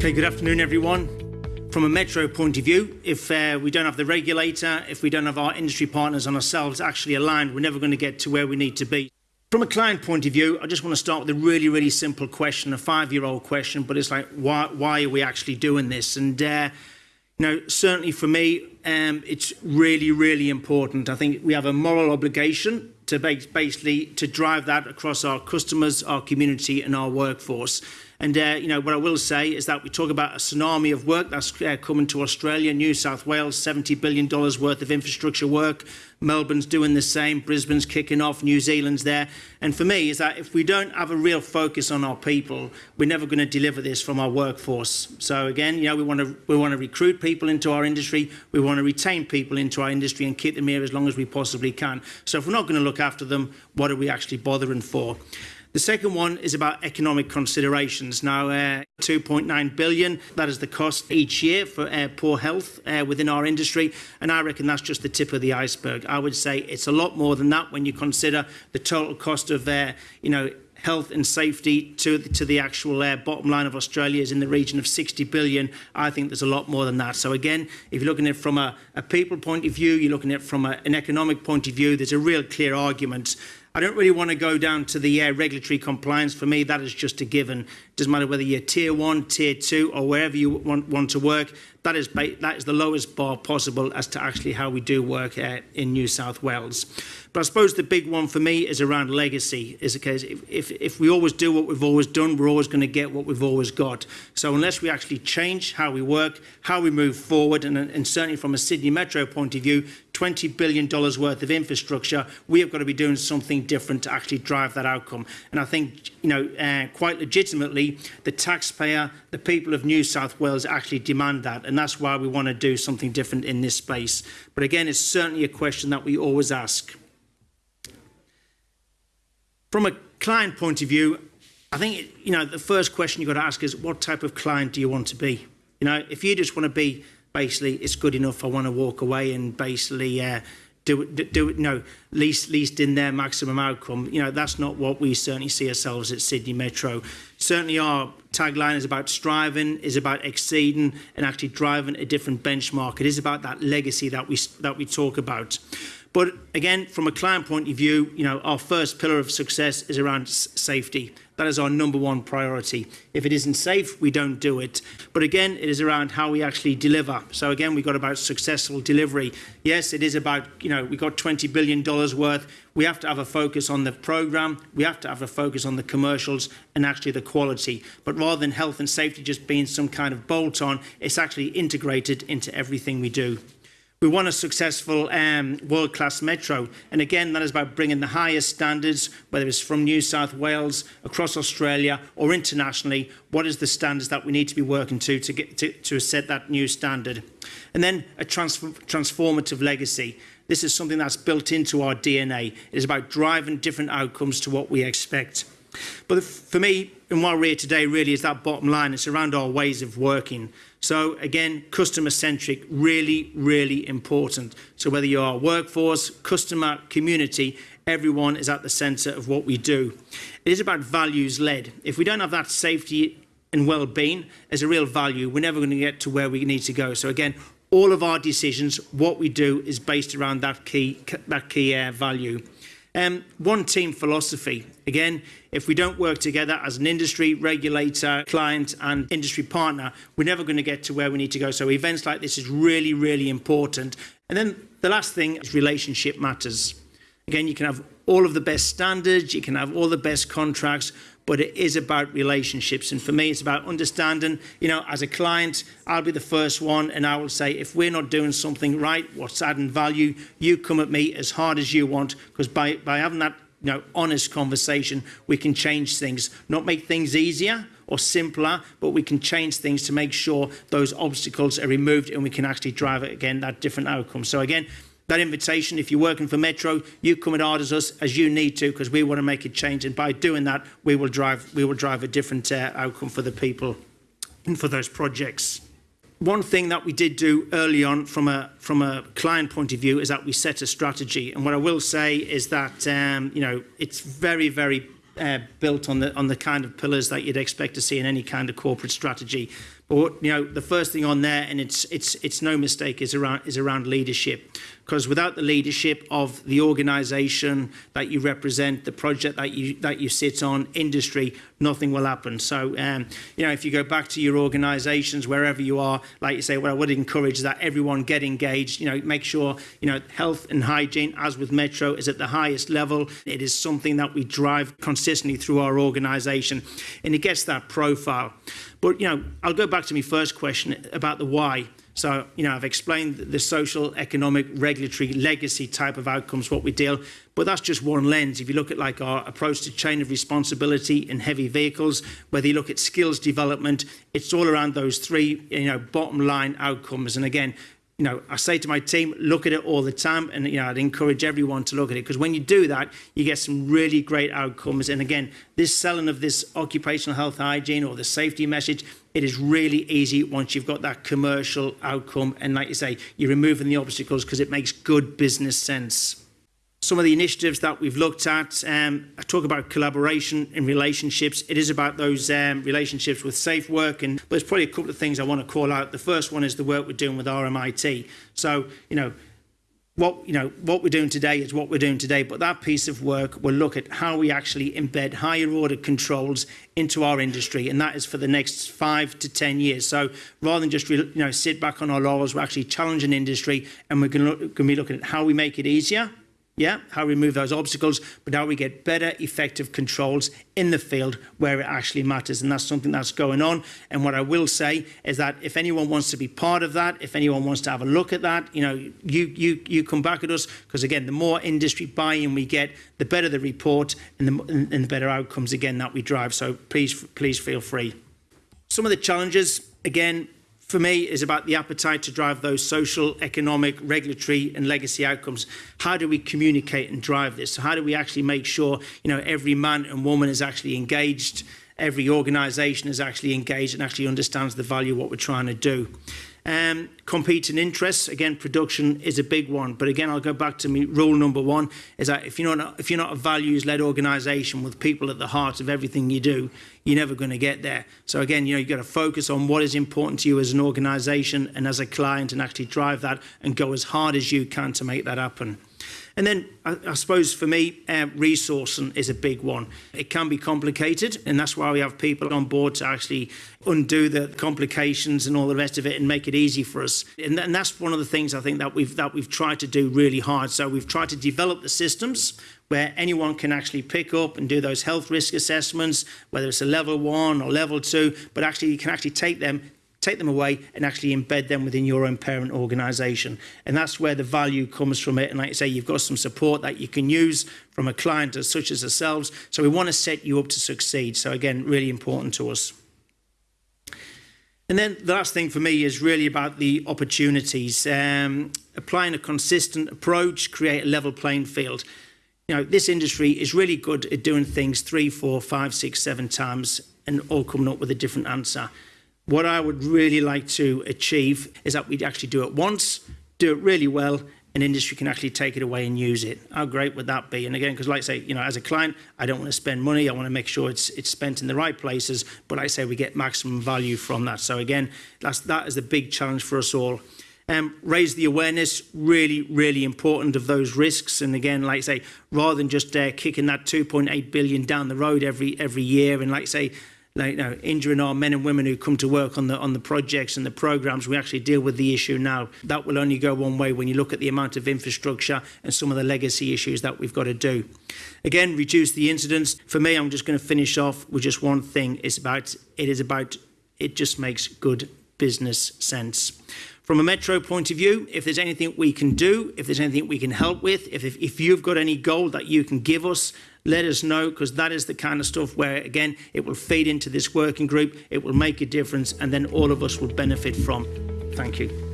Okay, good afternoon, everyone. From a metro point of view, if uh, we don't have the regulator, if we don't have our industry partners and ourselves actually aligned, we're never going to get to where we need to be. From a client point of view, I just want to start with a really, really simple question, a five-year-old question, but it's like, why, why are we actually doing this? And, uh, you know, certainly for me, um, it's really, really important. I think we have a moral obligation to basically to drive that across our customers, our community and our workforce. And, uh, you know, what I will say is that we talk about a tsunami of work that's uh, coming to Australia, New South Wales, $70 billion worth of infrastructure work. Melbourne's doing the same, Brisbane's kicking off, New Zealand's there. And for me, is that if we don't have a real focus on our people, we're never going to deliver this from our workforce. So again, you know, we want to we want to recruit people into our industry, we want to retain people into our industry and keep them here as long as we possibly can. So if we're not going to look after them, what are we actually bothering for? The second one is about economic considerations. Now, uh, 2.9 billion, that is the cost each year for uh, poor health uh, within our industry. And I reckon that's just the tip of the iceberg. I would say it's a lot more than that when you consider the total cost of, uh, you know, health and safety to the, to the actual uh, bottom line of Australia is in the region of 60 billion. I think there's a lot more than that. So again, if you're looking at it from a, a people point of view, you're looking at it from a, an economic point of view, there's a real clear argument I don't really want to go down to the uh, regulatory compliance. For me, that is just a given. It doesn't matter whether you're tier one, tier two, or wherever you want, want to work. That is, that is the lowest bar possible as to actually how we do work uh, in New South Wales. But I suppose the big one for me is around legacy. Is because if, if, if we always do what we've always done, we're always going to get what we've always got. So unless we actually change how we work, how we move forward, and, and certainly from a Sydney Metro point of view, $20 billion worth of infrastructure, we have got to be doing something different to actually drive that outcome. And I think, you know, uh, quite legitimately, the taxpayer, the people of New South Wales actually demand that. And that's why we want to do something different in this space. But again, it's certainly a question that we always ask. From a client point of view, I think, you know, the first question you've got to ask is what type of client do you want to be? You know, if you just want to be basically it's good enough, I want to walk away and basically uh, do it, do it, no, least, least in their maximum outcome. You know, that's not what we certainly see ourselves at Sydney Metro. Certainly our tagline is about striving, is about exceeding and actually driving a different benchmark. It is about that legacy that we, that we talk about. But again, from a client point of view, you know, our first pillar of success is around safety. That is our number one priority. If it isn't safe, we don't do it. But again, it is around how we actually deliver. So again, we've got about successful delivery. Yes, it is about, you know, we've got $20 billion worth. We have to have a focus on the program. We have to have a focus on the commercials and actually the quality. But rather than health and safety just being some kind of bolt on, it's actually integrated into everything we do. We want a successful um, world-class metro. And again, that is about bringing the highest standards, whether it's from New South Wales, across Australia, or internationally, what is the standards that we need to be working to to, get, to, to set that new standard. And then a transform transformative legacy. This is something that's built into our DNA. It is about driving different outcomes to what we expect. But for me, and why we're here today really is that bottom line. It's around our ways of working. So again, customer centric, really, really important. So whether you're workforce, customer, community, everyone is at the center of what we do. It is about values led. If we don't have that safety and well-being as a real value, we're never going to get to where we need to go. So again, all of our decisions, what we do is based around that key, that key uh, value. Um, one team philosophy. Again, if we don't work together as an industry, regulator, client and industry partner, we're never going to get to where we need to go. So events like this is really, really important. And then the last thing is relationship matters. Again, you can have all of the best standards, you can have all the best contracts, but it is about relationships. And for me, it's about understanding, you know, as a client, I'll be the first one and I will say, if we're not doing something right, what's adding value, you come at me as hard as you want, because by, by having that you know, honest conversation, we can change things, not make things easier or simpler, but we can change things to make sure those obstacles are removed and we can actually drive it again, that different outcome. So again, that invitation, if you're working for Metro, you come as hard as us as you need to because we want to make a change. And by doing that, we will drive, we will drive a different uh, outcome for the people and for those projects. One thing that we did do early on from a, from a client point of view is that we set a strategy. And what I will say is that, um, you know, it's very, very uh, built on the, on the kind of pillars that you'd expect to see in any kind of corporate strategy. But you know, the first thing on there, and it's it's it's no mistake, is around is around leadership. Because without the leadership of the organisation that you represent, the project that you that you sit on, industry, nothing will happen. So um, you know, if you go back to your organisations, wherever you are, like you say, what I would encourage that everyone get engaged. You know, make sure you know health and hygiene, as with Metro, is at the highest level. It is something that we drive consistently through our organisation, and it gets that profile. But, you know, I'll go back to my first question about the why. So, you know, I've explained the social, economic, regulatory, legacy type of outcomes, what we deal, but that's just one lens. If you look at like our approach to chain of responsibility in heavy vehicles, whether you look at skills development, it's all around those three, you know, bottom line outcomes. And again, you know, I say to my team, look at it all the time. And, you know, I'd encourage everyone to look at it because when you do that, you get some really great outcomes. And again, this selling of this occupational health hygiene or the safety message, it is really easy once you've got that commercial outcome. And like you say, you're removing the obstacles because it makes good business sense some of the initiatives that we've looked at. Um, I talk about collaboration in relationships. It is about those um, relationships with safe work, and but there's probably a couple of things I want to call out. The first one is the work we're doing with RMIT. So, you know, what you know what we're doing today is what we're doing today but that piece of work will look at how we actually embed higher order controls into our industry and that is for the next five to ten years so rather than just you know sit back on our laurels we're actually challenging industry and we're going to be looking at how we make it easier yeah, how we remove those obstacles, but how we get better, effective controls in the field where it actually matters. And that's something that's going on. And what I will say is that if anyone wants to be part of that, if anyone wants to have a look at that, you know, you you you come back at us because again, the more industry buy-in we get, the better the report and the and the better outcomes again that we drive. So please please feel free. Some of the challenges again for me is about the appetite to drive those social, economic, regulatory and legacy outcomes. How do we communicate and drive this? So how do we actually make sure you know every man and woman is actually engaged, every organisation is actually engaged and actually understands the value of what we're trying to do. Um, competing interests, again, production is a big one. But again, I'll go back to me. Rule number one is that if you're not if you're not a values-led organisation with people at the heart of everything you do, you're never going to get there. So again, you know, you've got to focus on what is important to you as an organisation and as a client, and actually drive that and go as hard as you can to make that happen. And then I, I suppose for me, uh, resourcing is a big one. It can be complicated, and that's why we have people on board to actually undo the complications and all the rest of it and make it easy for us. And, and that's one of the things I think that we've that we've tried to do really hard. So we've tried to develop the systems where anyone can actually pick up and do those health risk assessments, whether it's a level one or level two, but actually you can actually take them take them away and actually embed them within your own parent organisation. And that's where the value comes from it. And like I say, you've got some support that you can use from a client as such as ourselves. So we want to set you up to succeed. So again, really important to us. And then the last thing for me is really about the opportunities. Um, applying a consistent approach, create a level playing field. You know, this industry is really good at doing things three, four, five, six, seven times and all coming up with a different answer. What I would really like to achieve is that we'd actually do it once, do it really well, and industry can actually take it away and use it. How great would that be? And again, because like I say, you know, as a client, I don't want to spend money. I want to make sure it's it's spent in the right places. But like I say, we get maximum value from that. So again, that's that is the big challenge for us all. Um, raise the awareness, really, really important of those risks. And again, like I say, rather than just uh, kicking that 2.8 billion down the road every every year, and like I say, you know, injuring our men and women who come to work on the on the projects and the programs. We actually deal with the issue now. That will only go one way when you look at the amount of infrastructure and some of the legacy issues that we've got to do. Again, reduce the incidents. For me, I'm just going to finish off with just one thing. It's about it is about it just makes good business sense. From a Metro point of view, if there's anything we can do, if there's anything we can help with, if, if, if you've got any goal that you can give us, let us know because that is the kind of stuff where, again, it will feed into this working group, it will make a difference, and then all of us will benefit from. Thank you.